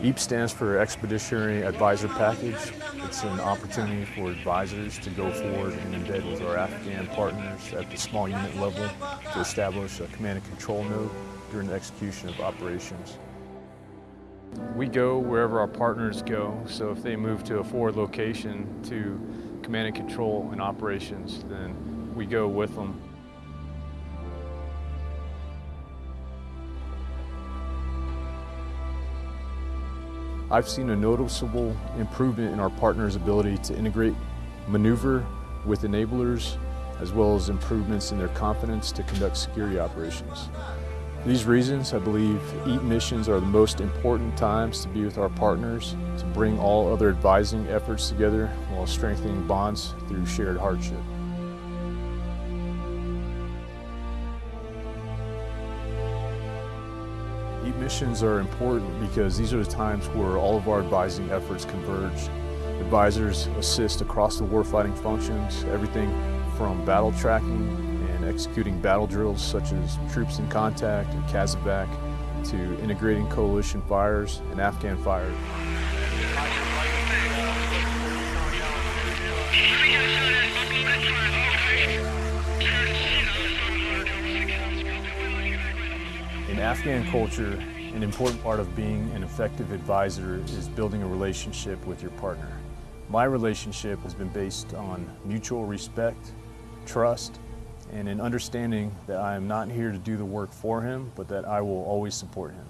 EAP stands for Expeditionary Advisor Package. It's an opportunity for advisors to go forward and embed with our Afghan partners at the small unit level to establish a command and control node during the execution of operations. We go wherever our partners go, so if they move to a forward location to command and control and operations, then we go with them. I've seen a noticeable improvement in our partners' ability to integrate maneuver with enablers, as well as improvements in their confidence to conduct security operations. For these reasons, I believe EAP missions are the most important times to be with our partners, to bring all other advising efforts together while strengthening bonds through shared hardship. EAP missions are important because these are the times where all of our advising efforts converge. Advisors assist across the warfighting functions, everything from battle tracking and executing battle drills such as troops in contact and CASEVAC to integrating coalition fires and Afghan fires. In Afghan culture, an important part of being an effective advisor is building a relationship with your partner. My relationship has been based on mutual respect, trust, and an understanding that I am not here to do the work for him, but that I will always support him.